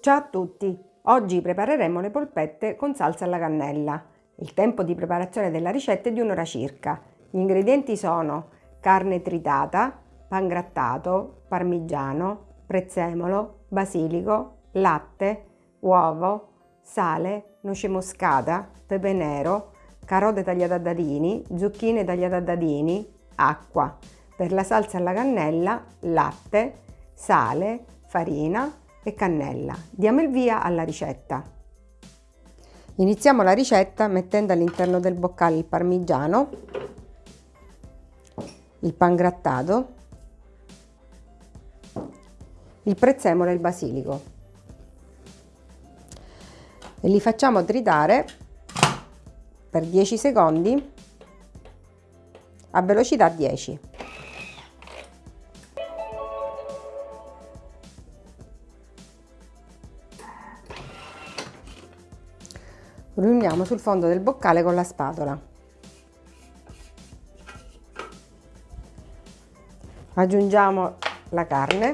Ciao a tutti! Oggi prepareremo le polpette con salsa alla cannella. Il tempo di preparazione della ricetta è di un'ora circa. Gli ingredienti sono carne tritata, pangrattato, parmigiano, prezzemolo, basilico, latte, uovo, sale, noce moscata, pepe nero, carote tagliate a dadini, zucchine tagliate a dadini, acqua. Per la salsa alla cannella, latte, sale, farina e cannella. Diamo il via alla ricetta. Iniziamo la ricetta mettendo all'interno del boccale il parmigiano, il pangrattato, il prezzemolo e il basilico e li facciamo tritare per 10 secondi a velocità 10. Riuniamo sul fondo del boccale con la spatola. Aggiungiamo la carne,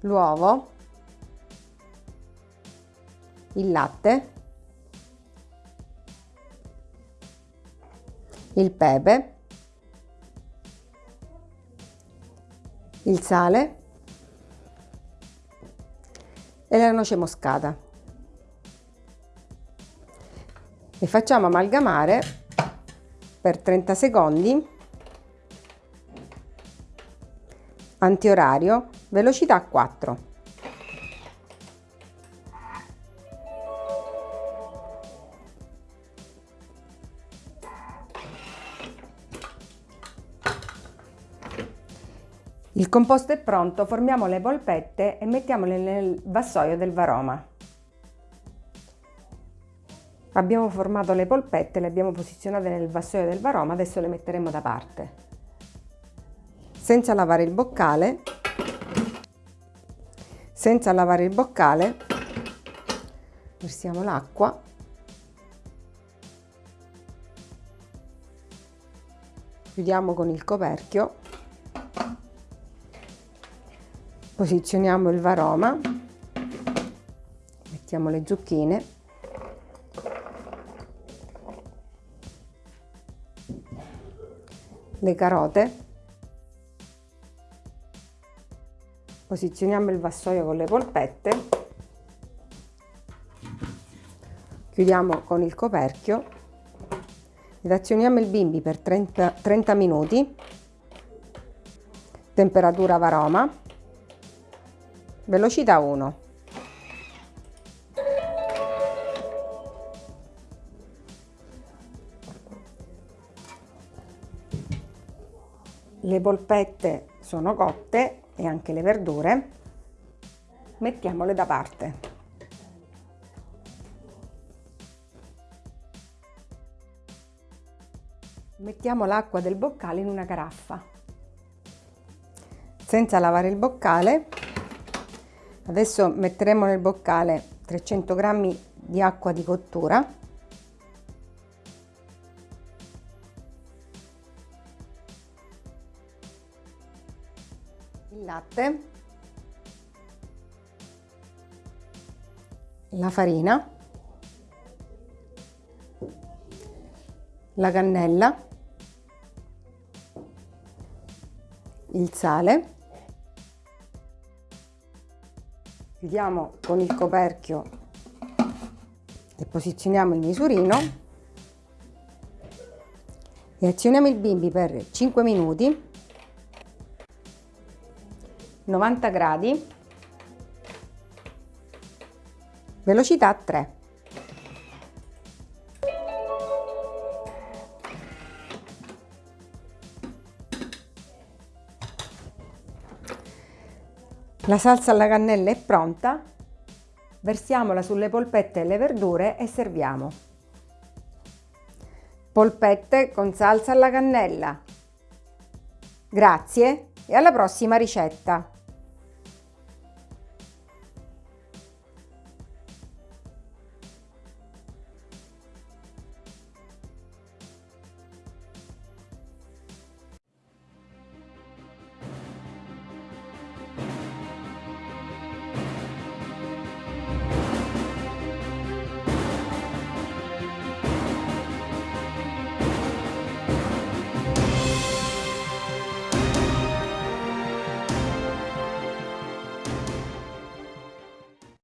l'uovo, il latte, il pepe, il sale e la noce moscata. E facciamo amalgamare per 30 secondi antiorario velocità 4. Il composto è pronto, formiamo le polpette e mettiamole nel vassoio del varoma. Abbiamo formato le polpette, le abbiamo posizionate nel vassoio del varoma, adesso le metteremo da parte. Senza lavare il boccale, senza lavare il boccale, versiamo l'acqua chiudiamo con il coperchio posizioniamo il varoma mettiamo le zucchine le carote posizioniamo il vassoio con le polpette chiudiamo con il coperchio ed azioniamo il bimbi per 30, 30 minuti temperatura varoma velocità 1 le polpette sono cotte e anche le verdure. Mettiamole da parte. Mettiamo l'acqua del boccale in una caraffa. Senza lavare il boccale Adesso metteremo nel boccale 300 g di acqua di cottura. Il latte. La farina. La cannella. Il sale chiudiamo con il coperchio e posizioniamo il misurino. E azioniamo il bimbi per 5 minuti. 90 gradi. Velocità 3 La salsa alla cannella è pronta, versiamola sulle polpette e le verdure e serviamo. Polpette con salsa alla cannella. Grazie e alla prossima ricetta!